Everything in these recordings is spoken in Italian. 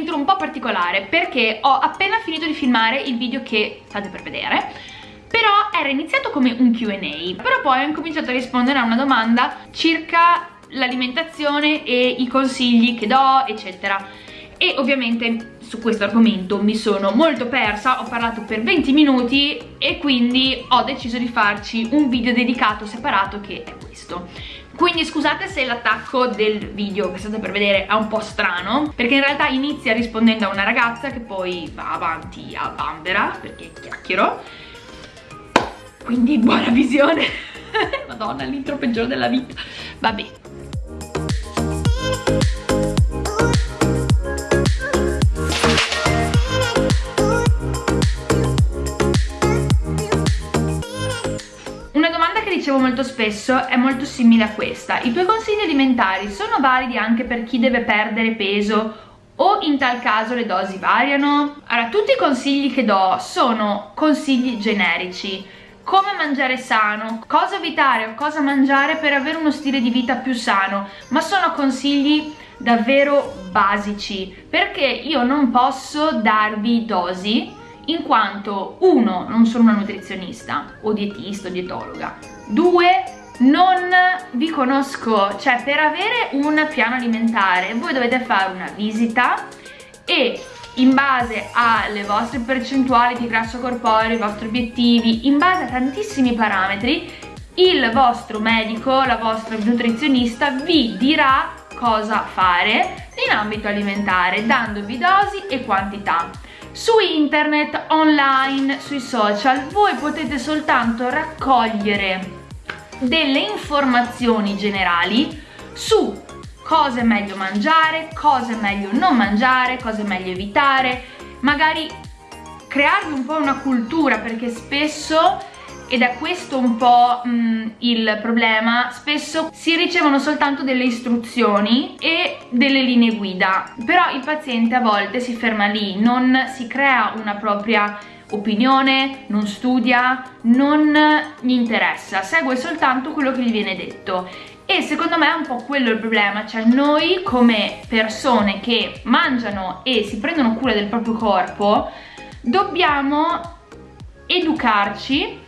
un'avventura un po' particolare perché ho appena finito di filmare il video che state per vedere però era iniziato come un Q&A però poi ho incominciato a rispondere a una domanda circa l'alimentazione e i consigli che do eccetera. E ovviamente su questo argomento mi sono molto persa, ho parlato per 20 minuti e quindi ho deciso di farci un video dedicato separato che è questo. Quindi scusate se l'attacco del video che state per vedere è un po' strano perché in realtà inizia rispondendo a una ragazza che poi va avanti a Bambera perché chiacchiero. Quindi buona visione. Madonna l'intro peggiore della vita. Vabbè ricevo molto spesso è molto simile a questa. I tuoi consigli alimentari sono validi anche per chi deve perdere peso o in tal caso le dosi variano? Allora, tutti i consigli che do sono consigli generici. Come mangiare sano, cosa evitare o cosa mangiare per avere uno stile di vita più sano, ma sono consigli davvero basici perché io non posso darvi dosi in quanto uno non sono una nutrizionista o dietista o dietologa. Due non vi conosco cioè per avere un piano alimentare voi dovete fare una visita e in base alle vostre percentuali di grasso corporeo, i vostri obiettivi, in base a tantissimi parametri, il vostro medico, la vostra nutrizionista vi dirà cosa fare in ambito alimentare, dandovi dosi e quantità su internet, online, sui social. Voi potete soltanto raccogliere delle informazioni generali su cosa è meglio mangiare, cosa è meglio non mangiare, cosa è meglio evitare, magari crearvi un po' una cultura perché spesso ed è questo un po' mh, il problema. Spesso si ricevono soltanto delle istruzioni e delle linee guida però il paziente a volte si ferma lì non si crea una propria opinione, non studia, non gli interessa, segue soltanto quello che gli viene detto. E secondo me è un po' quello il problema, cioè noi come persone che mangiano e si prendono cura del proprio corpo dobbiamo educarci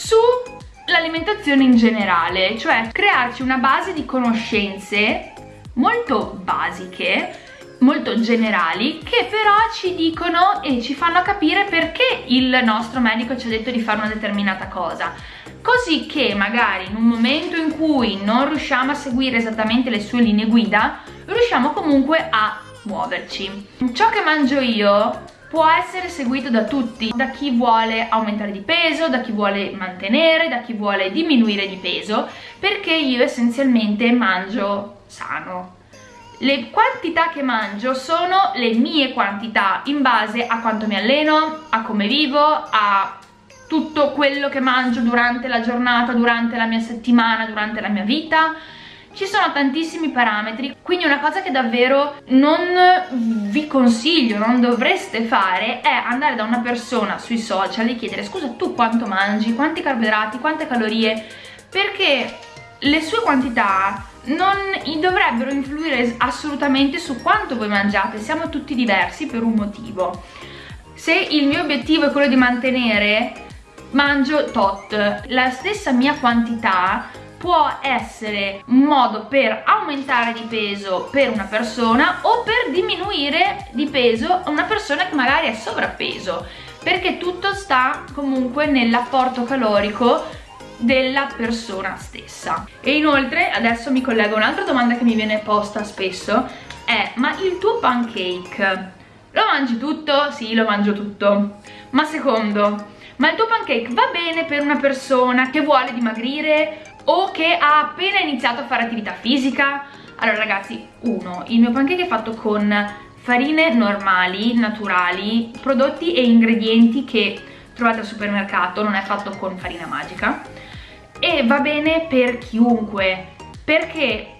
sull'alimentazione in generale, cioè crearci una base di conoscenze molto basiche molto generali che però ci dicono e ci fanno capire perché il nostro medico ci ha detto di fare una determinata cosa. Così che magari in un momento in cui non riusciamo a seguire esattamente le sue linee guida riusciamo comunque a muoverci. Ciò che mangio io può essere seguito da tutti, da chi vuole aumentare di peso, da chi vuole mantenere, da chi vuole diminuire di peso, perché io essenzialmente mangio sano. Le quantità che mangio sono le mie quantità in base a quanto mi alleno, a come vivo, a tutto quello che mangio durante la giornata, durante la mia settimana, durante la mia vita, ci sono tantissimi parametri quindi una cosa che davvero non vi consiglio, non dovreste fare è andare da una persona sui social e chiedere scusa tu quanto mangi, quanti carboidrati, quante calorie? Perché le sue quantità non dovrebbero influire assolutamente su quanto voi mangiate, siamo tutti diversi per un motivo. Se il mio obiettivo è quello di mantenere mangio tot. La stessa mia quantità può essere un modo per aumentare di peso per una persona o per diminuire di peso una persona che magari è sovrappeso perché tutto sta comunque nell'apporto calorico della persona stessa e inoltre adesso mi collego un'altra domanda che mi viene posta spesso è ma il tuo pancake lo mangi tutto? Sì, lo mangio tutto ma secondo ma il tuo pancake va bene per una persona che vuole dimagrire o che ha appena iniziato a fare attività fisica. Allora ragazzi, uno, il mio pancake è fatto con farine normali, naturali, prodotti e ingredienti che trovate al supermercato, non è fatto con farina magica. E va bene per chiunque perché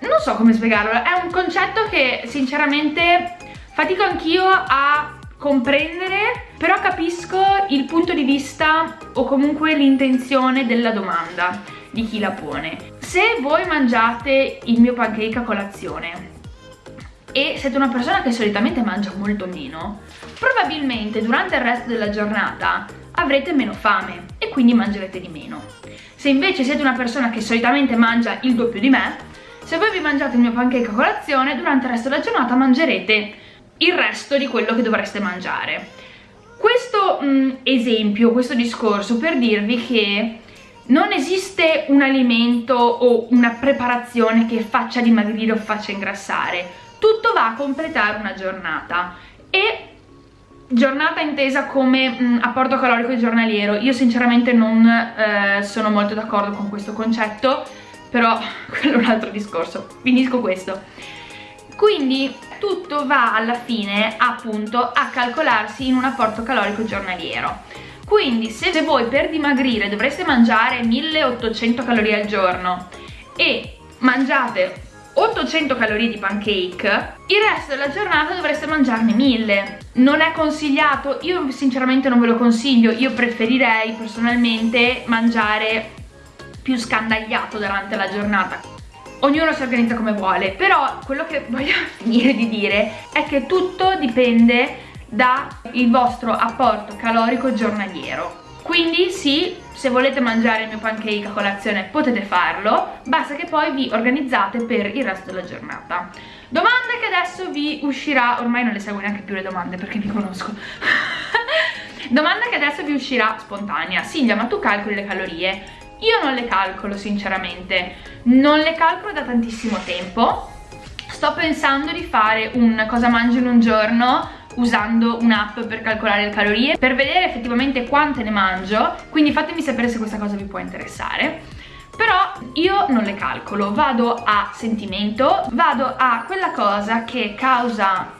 non so come spiegarlo, è un concetto che sinceramente fatico anch'io a comprendere però capisco il punto di vista o comunque l'intenzione della domanda di chi la pone se voi mangiate il mio pancake a colazione e siete una persona che solitamente mangia molto meno, probabilmente durante il resto della giornata avrete meno fame e quindi mangerete di meno. Se invece siete una persona che solitamente mangia il doppio di me, se voi vi mangiate il mio pancake a colazione, durante il resto della giornata mangerete il resto di quello che dovreste mangiare. Questo mh, mm, esempio, questo discorso per dirvi che non esiste un alimento o una preparazione che faccia dimagrire o faccia ingrassare. Tutto va a completare una giornata. E giornata intesa come mh, mm, apporto calorico giornaliero. Io sinceramente non eh, sono molto d'accordo con questo concetto però quello è un altro discorso. Finisco questo quindi tutto va alla fine appunto a calcolarsi in un apporto calorico giornaliero. Quindi se voi per dimagrire dovreste mangiare 1800 calorie al giorno e mangiate 800 calorie di pancake il resto della giornata dovreste mangiarne 1000 non è consigliato io sinceramente non ve lo consiglio io preferirei personalmente mangiare più scandagliato durante la giornata ognuno si organizza come vuole però quello che voglio finire di dire è che tutto dipende dal vostro apporto calorico giornaliero quindi sì, se volete mangiare il mio pancake a colazione potete farlo, basta che poi vi organizzate per il resto della giornata. Domande che adesso vi uscirà, ormai non le seguo neanche più le domande perché vi conosco. Domanda che adesso vi uscirà spontanea. Silvia, ma tu calcoli le calorie? Io non le calcolo sinceramente, non le calcolo da tantissimo tempo. Sto pensando di fare un cosa mangio in un giorno usando un'app per calcolare le calorie per vedere effettivamente quante ne mangio quindi fatemi sapere se questa cosa vi può interessare però io non le calcolo, vado a sentimento, vado a quella cosa che causa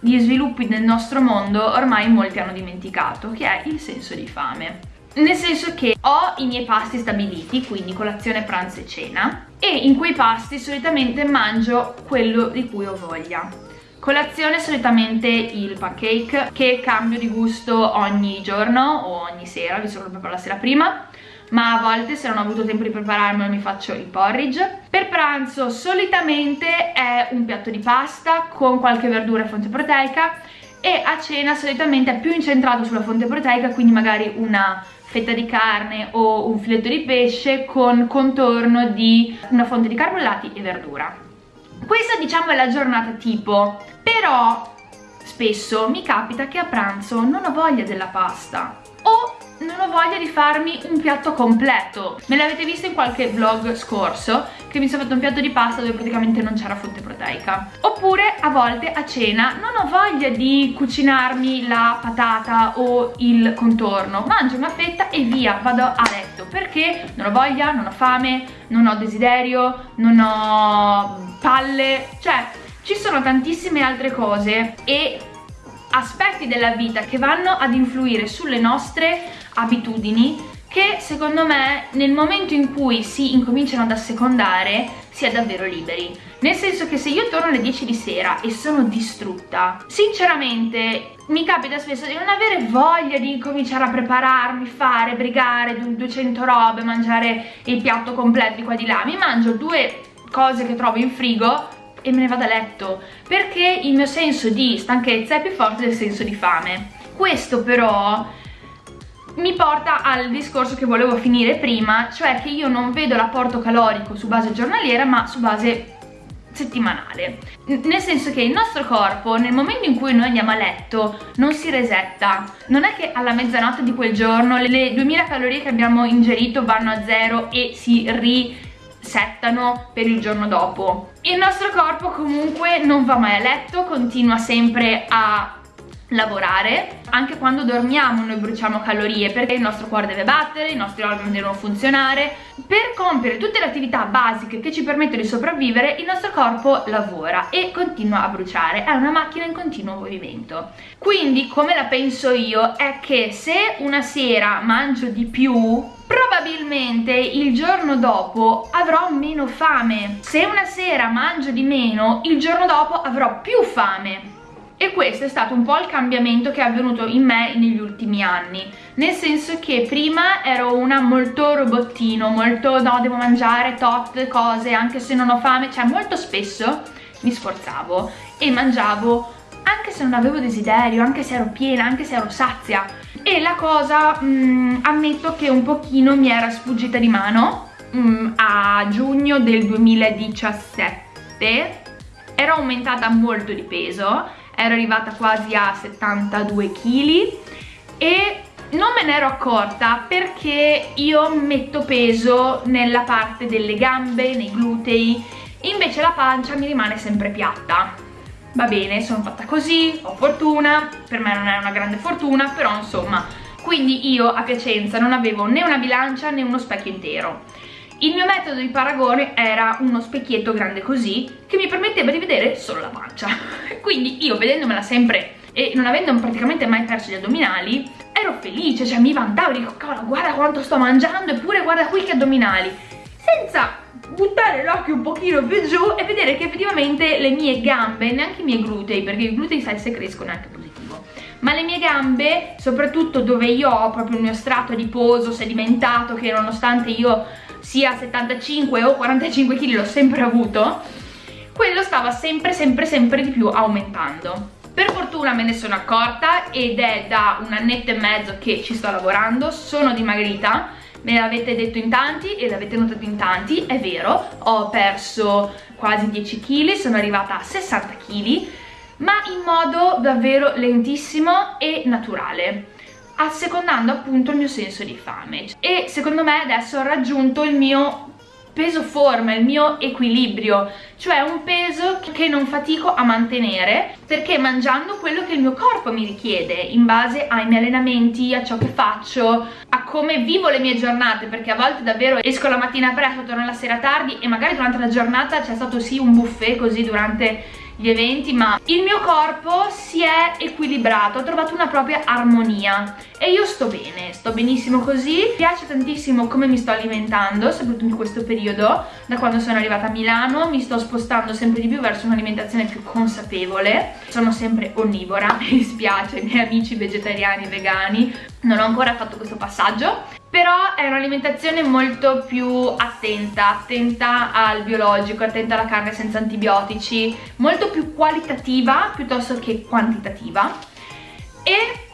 gli sviluppi del nostro mondo ormai molti hanno dimenticato, che è il senso di fame. Nel senso che ho i miei pasti stabiliti, quindi colazione, pranzo e cena, e in quei pasti solitamente mangio quello di cui ho voglia. Colazione solitamente il pancake che cambio di gusto ogni giorno o ogni sera, visto che lo preparo la sera prima ma a volte se non ho avuto tempo di prepararmelo mi faccio il porridge. Per pranzo solitamente è un piatto di pasta con qualche verdura e fonte proteica e a cena solitamente è più incentrato sulla fonte proteica, quindi magari una fetta di carne o un filetto di pesce con contorno di una fonte di carbollati e verdura. Questa diciamo è la giornata tipo, però spesso mi capita che a pranzo non ho voglia della pasta o non ho voglia di farmi un piatto completo. Me l'avete visto in qualche vlog scorso che mi sono fatto un piatto di pasta dove praticamente non c'era fonte proteica. Oppure a volte a cena non ho voglia di cucinarmi la patata o il contorno. Mangio una fetta e via vado a letto. Perché? Non ho voglia, non ho fame non ho desiderio, non ho palle. Cioè ci sono tantissime altre cose e aspetti della vita che vanno ad influire sulle nostre abitudini che secondo me nel momento in cui si incominciano ad assecondare si è davvero liberi. Nel senso che se io torno alle 10 di sera e sono distrutta sinceramente mi capita spesso di non avere voglia di cominciare a prepararmi, fare, brigare 200 robe, mangiare il piatto completo di qua di là. Mi mangio due cose che trovo in frigo e me ne vado a letto perché il mio senso di stanchezza è più forte del senso di fame. Questo però mi porta al discorso che volevo finire prima cioè che io non vedo l'apporto calorico su base giornaliera ma su base settimanale. Nel senso che il nostro corpo nel momento in cui noi andiamo a letto non si resetta. Non è che alla mezzanotte di quel giorno le 2000 calorie che abbiamo ingerito vanno a zero e si ri settano per il giorno dopo. Il nostro corpo comunque non va mai a letto continua sempre a lavorare anche quando dormiamo noi bruciamo calorie perché il nostro cuore deve battere, i nostri organi devono funzionare. Per compiere tutte le attività basiche che ci permettono di sopravvivere il nostro corpo lavora e continua a bruciare è una macchina in continuo movimento. Quindi come la penso io è che se una sera mangio di più probabilmente il giorno dopo avrò meno fame. Se una sera mangio di meno il giorno dopo avrò più fame. E questo è stato un po' il cambiamento che è avvenuto in me negli ultimi anni. Nel senso che prima ero una molto robottino molto no devo mangiare tot cose anche se non ho fame cioè molto spesso mi sforzavo e mangiavo anche se non avevo desiderio, anche se ero piena, anche se ero sazia. E la cosa mh, mm, ammetto che un pochino mi era sfuggita di mano mh, mm, a giugno del 2017 ero aumentata molto di peso ero arrivata quasi a 72 kg e non me ne ero accorta perché io metto peso nella parte delle gambe, nei glutei invece la pancia mi rimane sempre piatta va bene, sono fatta così, ho fortuna, per me non è una grande fortuna, però insomma, quindi io a Piacenza non avevo né una bilancia né uno specchio intero. Il mio metodo di paragone era uno specchietto grande così che mi permetteva di vedere solo la pancia. Quindi io vedendomela sempre e non avendo praticamente mai perso gli addominali ero felice, cioè mi vantavo, dico cavolo guarda quanto sto mangiando eppure guarda qui che addominali senza buttare l'occhio un pochino più giù e vedere che effettivamente le mie gambe, neanche i miei glutei, perché i glutei sai se crescono è anche positivo, ma le mie gambe, soprattutto dove io ho proprio il mio strato adiposo sedimentato, che nonostante io sia 75 o 45 kg l'ho sempre avuto, quello stava sempre sempre sempre di più aumentando. Per fortuna me ne sono accorta ed è da un annetto e mezzo che ci sto lavorando, sono dimagrita, me l'avete detto in tanti e l'avete notato in tanti, è vero, ho perso quasi 10 kg, sono arrivata a 60 kg, ma in modo davvero lentissimo e naturale assecondando appunto il mio senso di fame. E secondo me adesso ho raggiunto il mio peso forma, il mio equilibrio, cioè un peso che non fatico a mantenere perché mangiando quello che il mio corpo mi richiede in base ai miei allenamenti, a ciò che faccio, a come vivo le mie giornate perché a volte davvero esco la mattina presto, torno la sera tardi e magari durante la giornata c'è stato sì un buffet così durante gli eventi ma il mio corpo si è equilibrato, ho trovato una propria armonia e io sto bene, sto benissimo così. Mi piace tantissimo come mi sto alimentando soprattutto in questo periodo da quando sono arrivata a Milano. Mi sto spostando sempre di più verso un'alimentazione più consapevole. Sono sempre onnivora, mi dispiace, i miei amici vegetariani e vegani non ho ancora fatto questo passaggio. Però è un'alimentazione molto più attenta, attenta al biologico, attenta alla carne senza antibiotici, molto più qualitativa piuttosto che quantitativa. E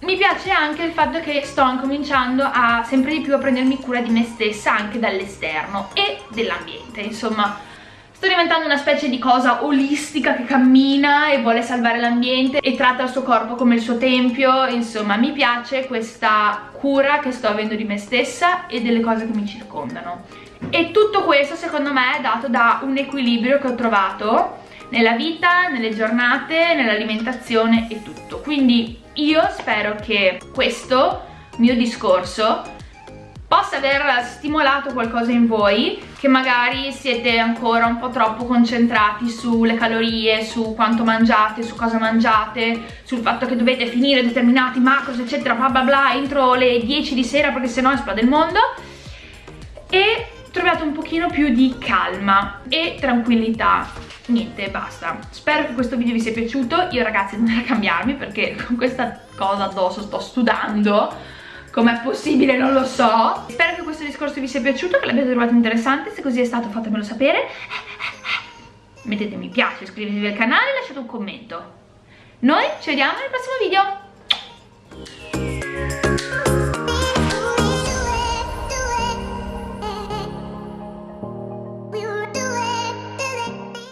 mi piace anche il fatto che sto cominciando a sempre di più a prendermi cura di me stessa anche dall'esterno e dell'ambiente, insomma Sto diventando una specie di cosa olistica che cammina e vuole salvare l'ambiente e tratta il suo corpo come il suo tempio, insomma mi piace questa cura che sto avendo di me stessa e delle cose che mi circondano. E tutto questo secondo me è dato da un equilibrio che ho trovato nella vita, nelle giornate, nell'alimentazione e tutto. Quindi io spero che questo mio discorso possa aver stimolato qualcosa in voi che magari siete ancora un po' troppo concentrati sulle calorie, su quanto mangiate, su cosa mangiate, sul fatto che dovete finire determinati macros eccetera bla bla bla entro le 10 di sera perché sennò esplode il mondo. E trovate un pochino più di calma e tranquillità niente basta. Spero che questo video vi sia piaciuto. Io ragazzi non era cambiarmi perché con questa cosa addosso sto sudando. Com'è possibile? Non lo so. Spero che questo discorso vi sia piaciuto Che l'abbiate trovato interessante. Se così è stato fatemelo sapere. Mettete mi piace, iscrivetevi al canale e lasciate un commento. Noi ci vediamo nel prossimo video